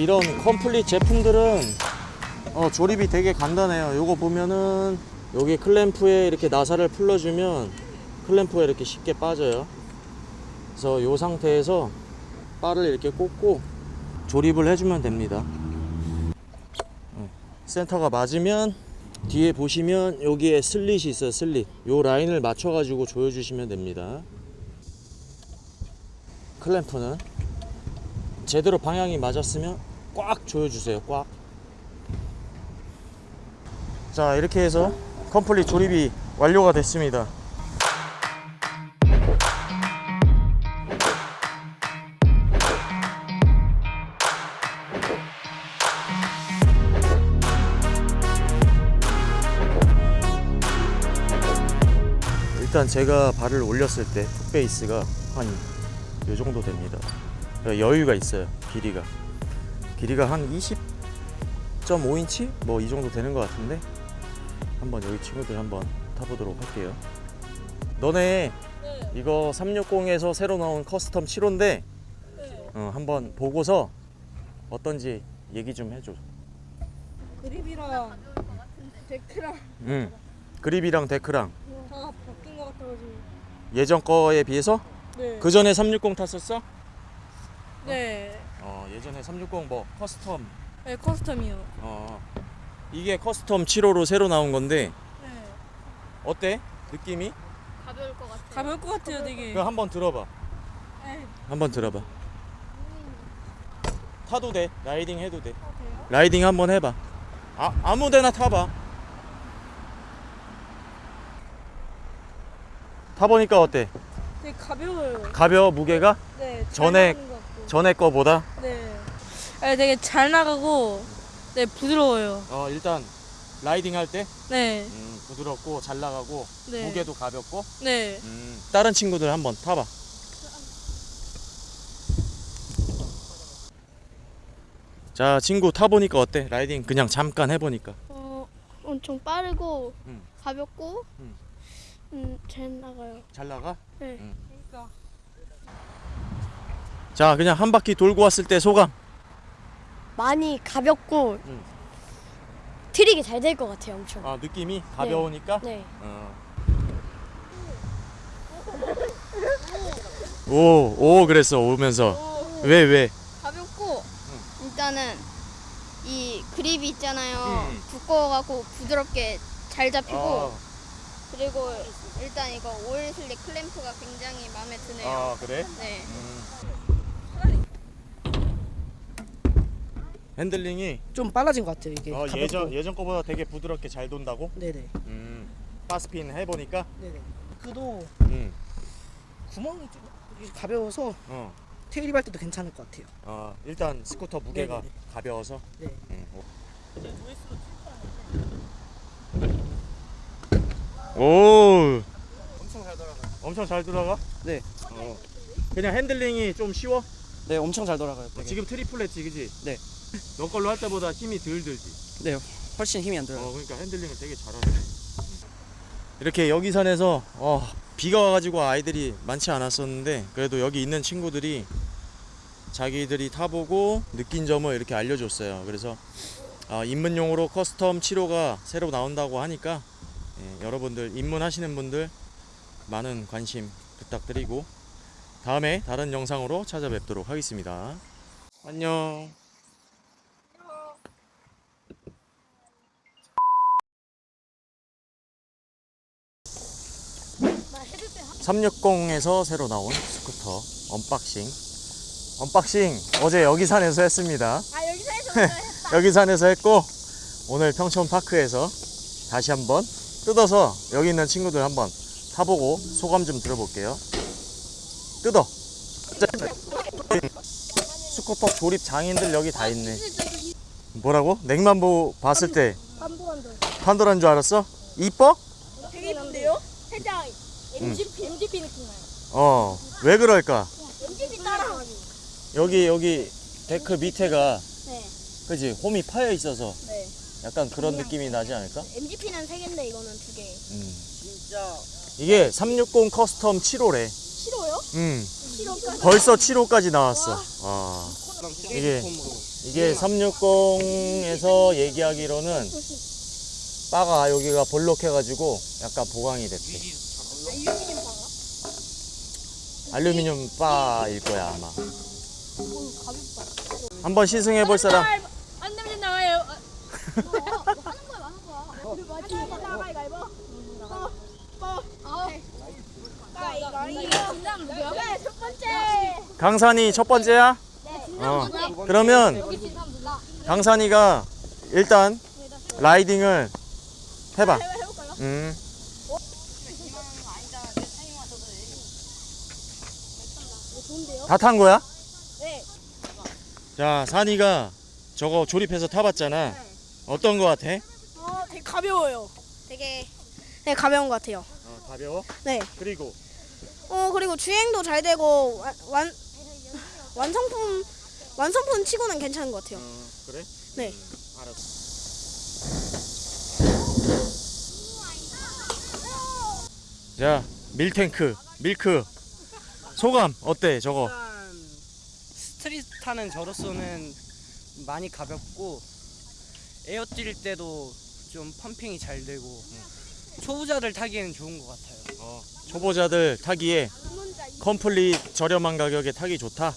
네, 이런 complete 제품들은 어, 조립이 되게 간단해요. 요거 보면은 여기 클램프에 이렇게 나사를 풀러주면 클램프가 이렇게 쉽게 빠져요. 그래서 요 상태에서 바를 이렇게 꽂고 조립을 해주면 됩니다. 네, 센터가 맞으면 뒤에 보시면 여기에 슬릿이 있어요. 슬릿. 요 라인을 맞춰 가지고 조여 주시면 됩니다. 클램프는 제대로 방향이 맞았으면 꽉 조여주세요. 꽉. 자 이렇게 해서 컴플릿 조립이 완료가 됐습니다. 일단 제가 발을 올렸을 때 foot space가 한 요 정도 됩니다. 여유가 있어요. 길이가. 길이가 한 20.5인치? 뭐 이 정도 되는 것 같은데 한번 여기 친구들 한번 타보도록 할게요. 너네 네. 이거 360에서 새로 나온 custom 7호인데 네. 어, 한번 보고서 어떤지 얘기 좀 해줘. 그립이랑 deck랑 응. 그립이랑 deck랑 다 바뀐 것 같아가지고. 예전 거에 비해서 네. 그 전에 360 탔었어? 네. 어 예전에 360 뭐 custom 네 custom이요. 어 이게 custom 7호로 새로 나온 건데 네. 어때 느낌이? 가벼울 것 같아. 가벼울 것 같아요, 되게. 그거 한번 들어봐. 네. 한번 들어봐. 타도 돼. riding 해도 돼. 어, 돼요? riding 한번 해봐. 아 아무데나 타봐. 타보니까 어때? 되게 가벼워요. 가벼워 무게가 네. 잘 전에-. 전에 거보다? 네. 네, 되게 잘 나가고 네 부드러워요. 어 일단 riding 할 때 네. 음, 부드럽고 잘 나가고 네. 무게도 가볍고 네. 음, 다른 친구들 한번 타봐. 자 친구 타보니까 어때? 라이딩 그냥 잠깐 해보니까 어, 엄청 빠르고 음. 가볍고 음. 음, 잘 나가요. 잘 나가? 네. 음. 그러니까 자 그냥 한 바퀴 돌고 왔을 때 소감 많이 가볍고 음. 트릭이 잘 될 것 같아요 엄청 아 느낌이 가벼우니까 네 어. 오, 오 그랬어 오면서 왜 왜? 가볍고 일단은 이 그립이 있잖아요. 음. 두꺼워갖고 부드럽게 잘 잡히고 아, 그리고 일단 이거 oil slick 클램프가 굉장히 마음에 드네요. 아 그래? 네. 음. 핸들링이 좀 빨라진 것 같아요 이게 어, 가볍고. 예전 예전 거보다 되게 부드럽게 잘 돈다고? 네네 음. bar spin 해보니까 네네 그도 음. 구멍이 좀 가벼워서 어. tail whip 할 때도 괜찮을 것 같아요 어, 일단 스쿠터 무게가 네네네. 가벼워서 네 음. 오 엄청 잘 돌아가요 엄청 잘 돌아가? 네. 어. 그냥 핸들링이 좀 쉬워? 네 엄청 잘 돌아가요 되게. 지금 triple 했지 그지? 네. 너 걸로 할 때보다 힘이 덜 들지? 네 훨씬 힘이 안 들어요 어, 그러니까 핸들링을 되게 잘하네. 이렇게 여기산에서 어, 비가 와가지고 아이들이 많지 않았었는데 그래도 여기 있는 친구들이 자기들이 타보고 느낀 점을 이렇게 알려줬어요. 그래서 어, 입문용으로 custom 7호가 새로 나온다고 하니까 예, 여러분들 입문하시는 분들 많은 관심 부탁드리고 다음에 다른 영상으로 찾아뵙도록 하겠습니다. 안녕. 360에서 새로 나온 스쿠터 unboxing unboxing 어제 여기산에서 했습니다 아 여기서 해서 했다. 여기산에서 했고 오늘 평촌파크에서 다시 한번 뜯어서 여기 있는 친구들 한번 타보고 소감 좀 들어볼게요 뜯어 스쿠터 조립 장인들 여기 다 있네 뭐라고? 냉만 보고 봤을 때. 판도란 줄 알았어? 이뻐? 되게 이쁜데요? 살짝 MGP MGP 느낌 나요. 어 왜 그럴까? MGP 따라. 여기 여기 데크 밑에가 네. 그지 홈이 파여 있어서 네. 약간 그런 느낌이 나지 않을까? MGP는 세 개인데 이거는 두 개. 음. 진짜 이게 360 custom 7호래. 싫어요? 음. 싫어까지. 벌써 7호까지 나왔어. 아. 그럼 이게- 3D 폼으로 이게 360에서 얘기하기로는 바가 여기가 볼록해가지고 약간 보강이 됐대. 알루미늄 바일 거야 아마. 한번 시승해 볼 사람. 안 되면 나와요. 강산이 첫 번째야? 어. 그러면 강산이가 일단 라이딩을 해봐. 음. 다 탄 거야? 네. 자, 산이가 저거 조립해서 타봤잖아. 어떤 거 같아? 어, 되게 가벼워요. 되게 네, 가벼운 것 같아요. 어, 가벼워. 네. 그리고 어, 그리고 주행도 잘 되고 완, 완 완성품 완성품 치고는 괜찮은 것 같아요. 어, 그래? 네. 알았어. 자, 밀탱크, 밀크. 소감 어때, 저거? 일단 street 타는 저로서는 많이 가볍고 에어 뛸 때도 좀 pumping이 잘 되고 초보자들 타기에는 좋은 것 같아요. 초보자들 타기에 complete 저렴한 가격에 타기 좋다.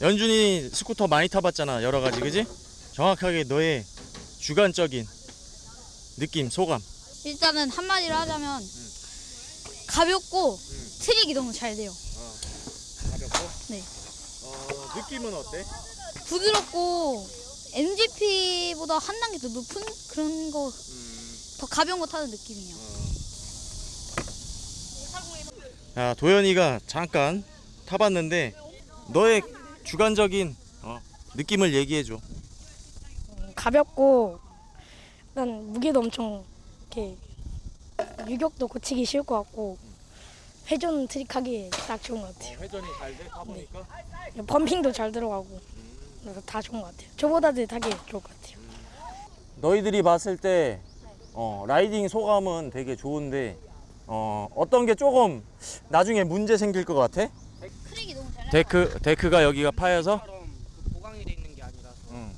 연준이 스쿠터 많이 타봤잖아 여러 가지 그지? 정확하게 너의 주관적인 느낌 소감 일단은 한마디로 하자면 가볍고 트릭이 너무 잘 돼요. 가볍고 네. 어, 느낌은 어때? 부드럽고 MGP보다 한 단계 더 높은 그런 거더 가벼운 거 타는 느낌이에요. 자 도현이가 잠깐 타봤는데 너의 주관적인 어, 느낌을 얘기해줘 가볍고 일단 무게도 엄청 이렇게 유격도 고치기 쉬울 것 같고 회전 트릭하기에 딱 좋은 것 같아요. 회전이 잘 돼? 타보니까? pumping도 잘 들어가고 그래서 다 좋은 것 같아요. 초보자들 타기 좋을 것 같아요. 너희들이 봤을 때 어, riding 소감은 되게 좋은데 어, 어떤 게 조금 나중에 문제 생길 것 같아? 잘 데크 데크가 여기가 파여서 처럼 그 보강이 돼 있는 게 아니라서 응.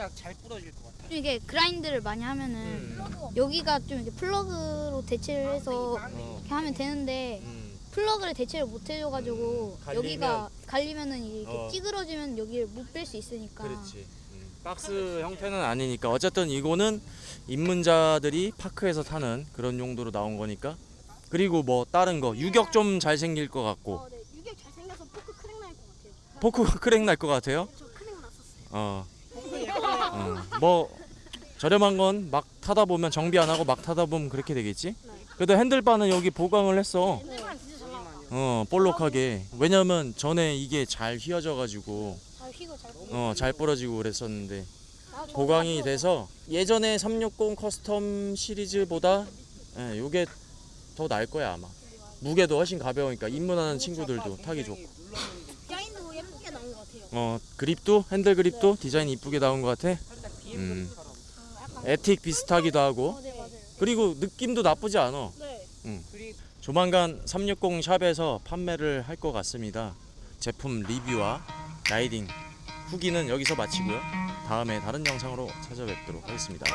살짝 잘 부러질 것 같아요. 좀 이게 grind를 많이 하면은 음. 여기가 좀 이렇게 플러그로 대체를 해서 어, 이렇게 하면 되는데 음. 플러그를 대체를 못 해줘가지고 음, 갈리면- 여기가 갈리면은 이렇게 어. 찌그러지면 여기를 못 뺄 수 있으니까 그렇지. 음. 박스 형태는 아니니까 어쨌든 이거는 입문자들이 파크에서 타는 그런 용도로 나온 거니까. 그리고 뭐 다른 거 유격 좀 잘 생길 것 같고 어, 네. 유격 잘 생겨서 포크 crack 날것 같아요. 포크가 crack 날 것 같아요. 저 crack 났었어요. 어. 어. 뭐 저렴한 건 막 타다 보면 정비 안 하고 막 타다 보면 그렇게 되겠지. 그래도 handlebar는 여기 보강을 했어. 어 볼록하게. 왜냐면 전에 이게 잘 휘어져 가지고 어 잘 부러지고 그랬었는데 보강이 돼서 예전에 360 custom 시리즈보다 예, 요게 더 나을 거야 아마. 무게도 훨씬 가벼우니까 입문하는 친구들도 타기 좋고. 어 그립도 핸들 그립도 디자인 이쁘게 나온 것 같아. 음. 에틱 비슷하기도 하고 네 맞아요. 그리고 느낌도 나쁘지 않아. 네. 그리고 조만간 360 샵에서 판매를 할 것 같습니다. 제품 리뷰와 라이딩 후기는 여기서 마치고요. 다음에 다른 영상으로 찾아뵙도록 하겠습니다.